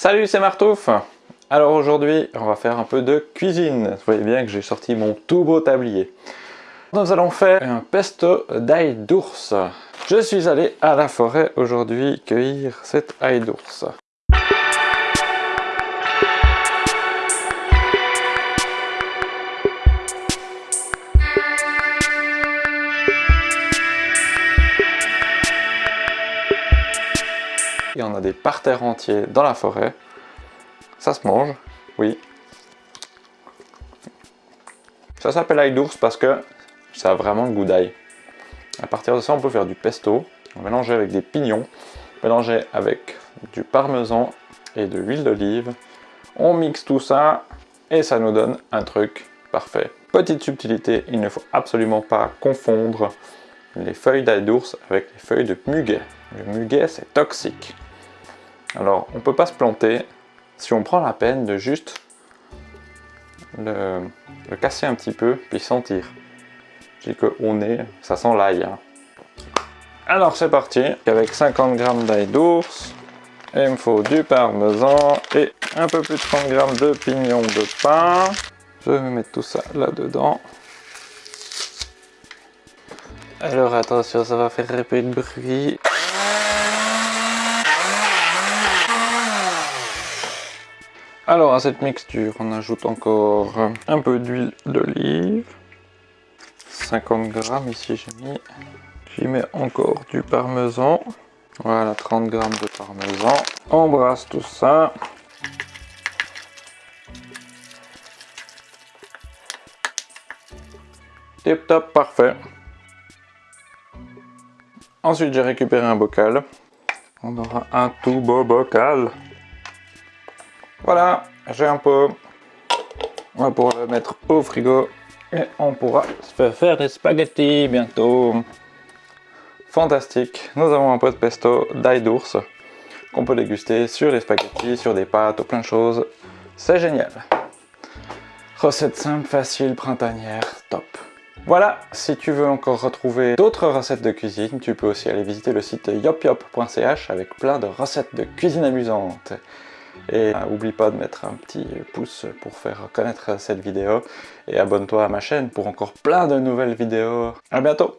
Salut, c'est Martouf Alors aujourd'hui, on va faire un peu de cuisine. Vous voyez bien que j'ai sorti mon tout beau tablier. Nous allons faire un pesto d'ail d'ours. Je suis allé à la forêt aujourd'hui cueillir cet ail d'ours. Il y en a des parterres entiers dans la forêt. Ça se mange, oui. Ça s'appelle ail d'ours parce que ça a vraiment le goût d'ail. À partir de ça, on peut faire du pesto. Mélanger avec des pignons, mélanger avec du parmesan et de l'huile d'olive. On mixe tout ça et ça nous donne un truc parfait. Petite subtilité, il ne faut absolument pas confondre les feuilles d'ail d'ours avec les feuilles de muguet. Le muguet, c'est toxique. Alors, on ne peut pas se planter si on prend la peine de juste le, casser un petit peu, puis sentir. Je dis qu'au nez, ça sent l'ail. Hein. Alors c'est parti, avec 50 g d'ail d'ours, il me faut du parmesan et un peu plus de 30 g de pignons de pain. Je vais mettre tout ça là-dedans. Alors attention, ça va faire un peu de bruit. Alors à cette mixture, on ajoute encore un peu d'huile d'olive. 50 grammes ici j'ai mis. J'y mets encore du parmesan. Voilà, 30 grammes de parmesan. On brasse tout ça. Tip top, parfait. Ensuite, j'ai récupéré un bocal. On aura un tout beau bocal. Voilà, j'ai un pot. On va pouvoir le mettre au frigo et on pourra se faire des spaghettis bientôt. Fantastique, nous avons un pot de pesto d'ail d'ours qu'on peut déguster sur les spaghettis, sur des pâtes, plein de choses. C'est génial. Recette simple, facile, printanière, top. Voilà, si tu veux encore retrouver d'autres recettes de cuisine, tu peux aussi aller visiter le site yopyop.ch avec plein de recettes de cuisine amusantes. Et n'oublie euh, pas de mettre un petit pouce pour faire connaître cette vidéo. Et abonne-toi à ma chaîne pour encore plein de nouvelles vidéos. A bientôt